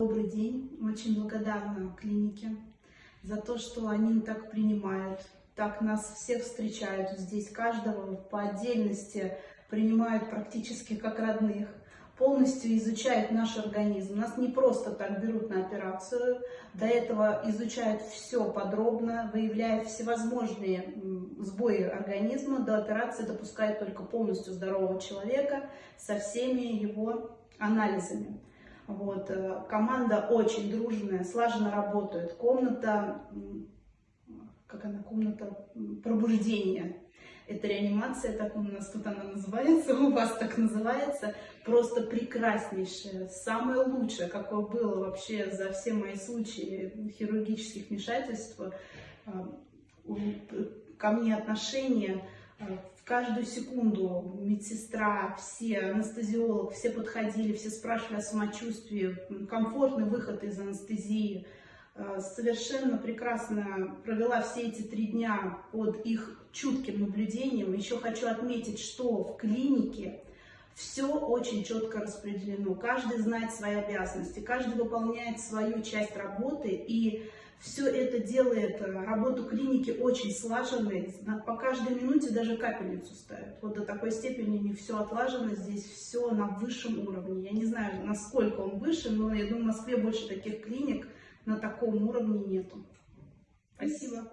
Добрый день. Очень благодарна клинике за то, что они так принимают, так нас всех встречают здесь, каждого по отдельности принимают практически как родных, полностью изучают наш организм. Нас не просто так берут на операцию, до этого изучают все подробно, выявляют всевозможные сбои организма, до операции допускают только полностью здорового человека со всеми его анализами. Вот. Э, команда очень дружная, слаженно работает. Комната, как она, комната пробуждения. Это реанимация, так у нас тут она называется, у вас так называется. Просто прекраснейшая, самое лучшее, какое было вообще за все мои случаи хирургических вмешательств. Э, ко мне отношение э, в каждую секунду медсестра, все, анестезиолог, все подходили, все спрашивали о самочувствии, комфортный выход из анестезии. Э, совершенно прекрасно провела все эти три дня под их чутким наблюдением. Еще хочу отметить, что в клинике все очень четко распределено. Каждый знает свои обязанности, каждый выполняет свою часть работы и все это делает э, работу клиники очень слаженной. По каждой минуте даже капельницу ставят. Вот до такой степени не все отлажено. Здесь все на высшем уровне. Я не знаю, насколько он выше, но я думаю, в Москве больше таких клиник на таком уровне нету. Спасибо.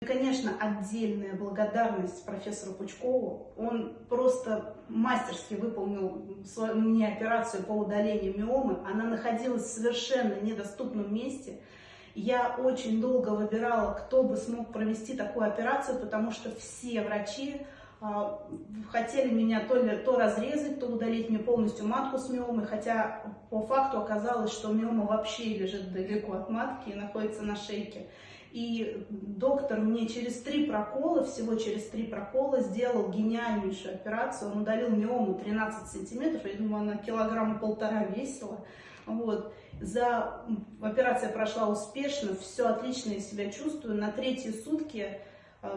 И, конечно, отдельная благодарность профессору Пучкову. Он просто мастерски выполнил мне операцию по удалению миомы. Она находилась в совершенно недоступном месте. Я очень долго выбирала, кто бы смог провести такую операцию, потому что все врачи а, хотели меня то, ли, то разрезать, то удалить мне полностью матку с миомой, хотя по факту оказалось, что миома вообще лежит далеко от матки и находится на шейке. И доктор мне через три прокола, всего через три прокола, сделал гениальнейшую операцию. Он удалил миому 13 сантиметров, я думаю, она килограмма полтора весила. Вот. За... Операция прошла успешно, все отлично я себя чувствую. На третьи сутки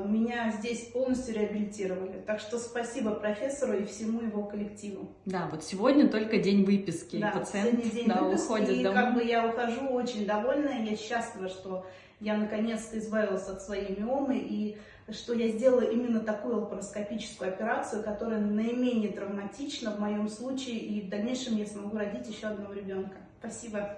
меня здесь полностью реабилитировали. Так что спасибо профессору и всему его коллективу. Да, вот сегодня только день выписки. Да, пациент день да, выписки, уходит и домой. как бы я ухожу очень довольная, я счастлива, что я наконец-то избавилась от своей миомы и что я сделала именно такую лапароскопическую операцию, которая наименее травматична в моем случае, и в дальнейшем я смогу родить еще одного ребенка. Спасибо.